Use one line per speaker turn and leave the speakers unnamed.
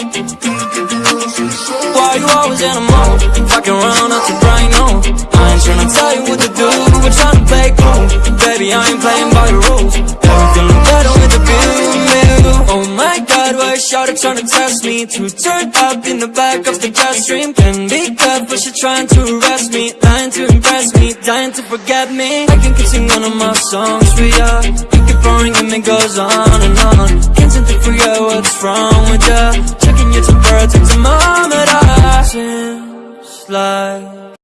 Why you always in a mood? Fucking around up to bright noon I ain't tryna tell you what to do We're tryna play cool. Baby, I ain't playing by the rules. Everything look better with the view Oh my god, why is Shawty tryna test me? To turn up in the back of the jet stream. Can be careful, she trying to arrest me. Lying to impress me, dying to forget me. I can keep singing of my songs for ya. You keep boring and it goes on and on. Can't seem to figure what's wrong with ya Checking your temperature thermometer Seems like